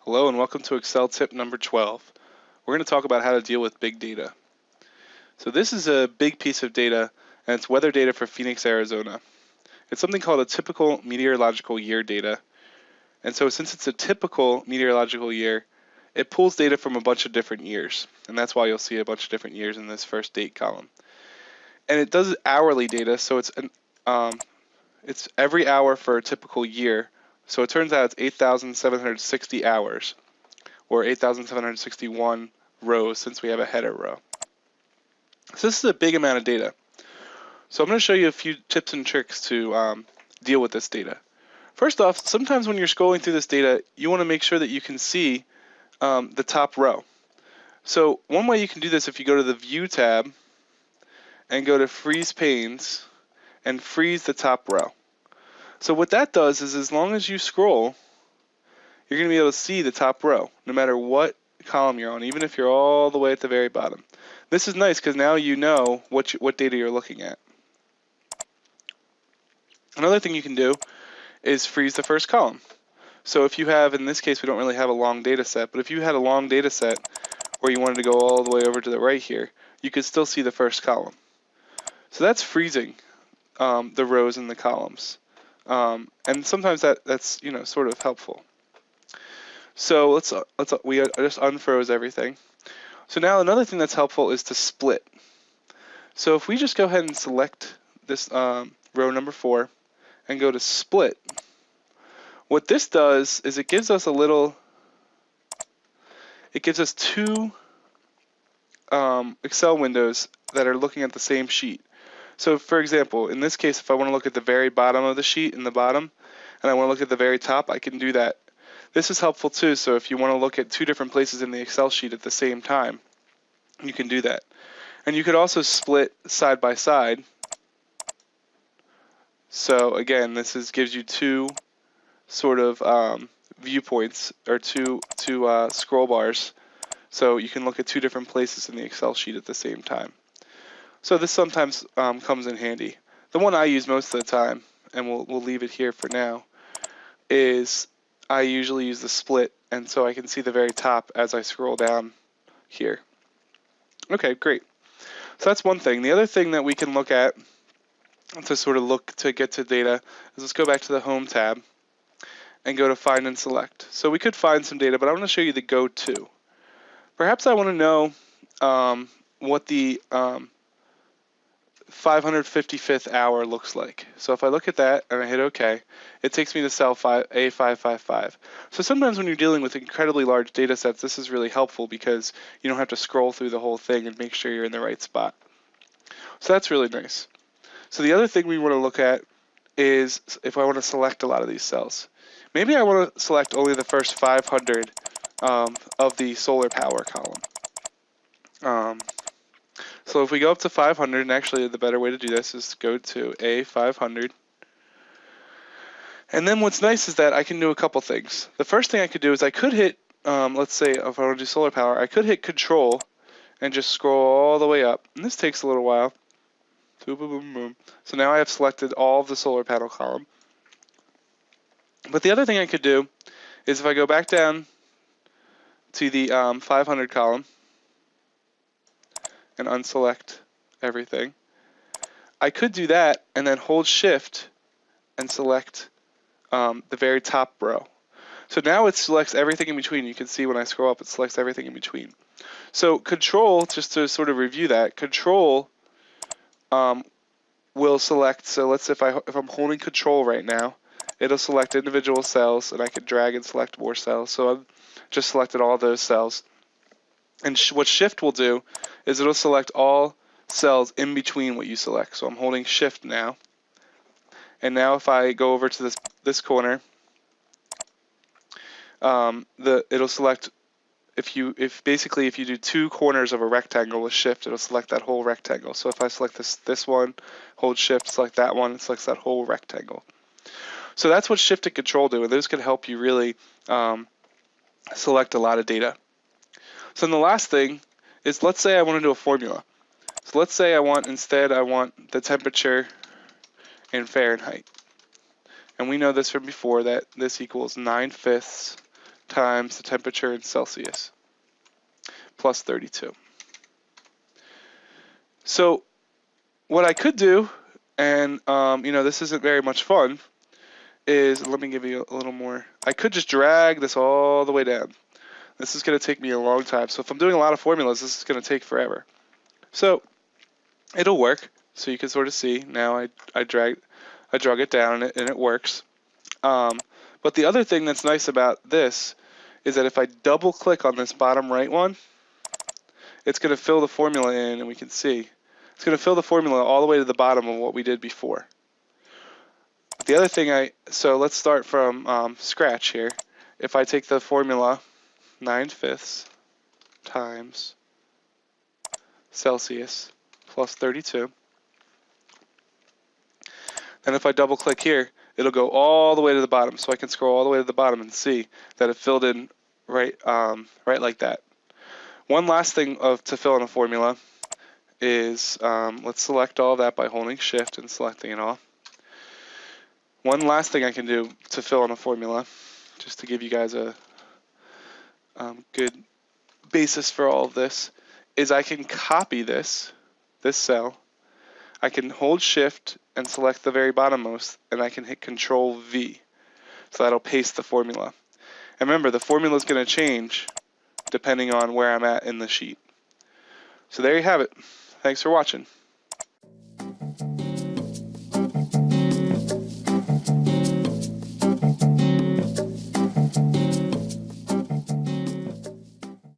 Hello and welcome to Excel tip number 12. We're going to talk about how to deal with big data. So this is a big piece of data and it's weather data for Phoenix, Arizona. It's something called a typical meteorological year data. And so since it's a typical meteorological year, it pulls data from a bunch of different years. And that's why you'll see a bunch of different years in this first date column. And it does hourly data, so it's an, um, it's every hour for a typical year so it turns out it's 8,760 hours, or 8,761 rows since we have a header row. So this is a big amount of data. So I'm going to show you a few tips and tricks to um, deal with this data. First off, sometimes when you're scrolling through this data, you want to make sure that you can see um, the top row. So one way you can do this if you go to the View tab and go to Freeze Panes and freeze the top row. So what that does is as long as you scroll, you're going to be able to see the top row, no matter what column you're on, even if you're all the way at the very bottom. This is nice because now you know what, you, what data you're looking at. Another thing you can do is freeze the first column. So if you have, in this case, we don't really have a long data set, but if you had a long data set where you wanted to go all the way over to the right here, you could still see the first column. So that's freezing um, the rows and the columns. Um, and sometimes that, that's, you know, sort of helpful. So let's, uh, let's, uh, we just unfroze everything. So now another thing that's helpful is to split. So if we just go ahead and select this um, row number four and go to split, what this does is it gives us a little, it gives us two um, Excel windows that are looking at the same sheet. So for example, in this case, if I want to look at the very bottom of the sheet in the bottom, and I want to look at the very top, I can do that. This is helpful too, so if you want to look at two different places in the Excel sheet at the same time, you can do that. And you could also split side by side. So again, this is gives you two sort of um, viewpoints or two two uh, scroll bars, so you can look at two different places in the Excel sheet at the same time. So this sometimes um, comes in handy. The one I use most of the time, and we'll, we'll leave it here for now, is I usually use the split, and so I can see the very top as I scroll down here. Okay, great. So that's one thing. The other thing that we can look at to sort of look to get to data is let's go back to the Home tab and go to Find and Select. So we could find some data, but I want to show you the Go To. Perhaps I want to know um, what the um, 555th hour looks like. So if I look at that and I hit OK, it takes me to cell A555. So sometimes when you're dealing with incredibly large data sets, this is really helpful because you don't have to scroll through the whole thing and make sure you're in the right spot. So that's really nice. So the other thing we want to look at is if I want to select a lot of these cells. Maybe I want to select only the first 500 um, of the solar power column. Um, so if we go up to 500, and actually the better way to do this is to go to A500. And then what's nice is that I can do a couple things. The first thing I could do is I could hit, um, let's say if I want to do solar power, I could hit control and just scroll all the way up. And this takes a little while. So now I have selected all of the solar panel column. But the other thing I could do is if I go back down to the um, 500 column, and unselect everything. I could do that and then hold shift and select um, the very top row. So now it selects everything in between. You can see when I scroll up, it selects everything in between. So control, just to sort of review that, control um, will select, so let's if, I, if I'm holding control right now, it'll select individual cells and I can drag and select more cells. So I've just selected all those cells. And sh what shift will do is it'll select all cells in between what you select. So I'm holding shift now. And now if I go over to this this corner, um, the it'll select if you if basically if you do two corners of a rectangle with shift, it'll select that whole rectangle. So if I select this this one, hold shift, select that one, it selects that whole rectangle. So that's what shift and control do, and those can help you really um, select a lot of data. So then the last thing is let's say I want to do a formula. So let's say I want instead I want the temperature in Fahrenheit. And we know this from before that this equals 9 fifths times the temperature in Celsius plus 32. So what I could do, and um, you know this isn't very much fun, is let me give you a little more. I could just drag this all the way down. This is going to take me a long time. So if I'm doing a lot of formulas, this is going to take forever. So it'll work. So you can sort of see now I, I drag I drug it down and it, and it works. Um, but the other thing that's nice about this is that if I double click on this bottom right one, it's going to fill the formula in and we can see. It's going to fill the formula all the way to the bottom of what we did before. The other thing I, so let's start from um, scratch here. If I take the formula 9 fifths times Celsius plus 32, then if I double click here, it'll go all the way to the bottom. So I can scroll all the way to the bottom and see that it filled in right, um, right like that. One last thing of to fill in a formula is um, let's select all that by holding shift and selecting it all. One last thing I can do to fill in a formula, just to give you guys a um, good basis for all of this, is I can copy this, this cell. I can hold shift and select the very bottommost, and I can hit control V. So that'll paste the formula. And remember, the formula is going to change depending on where I'm at in the sheet. So there you have it. Thanks for watching.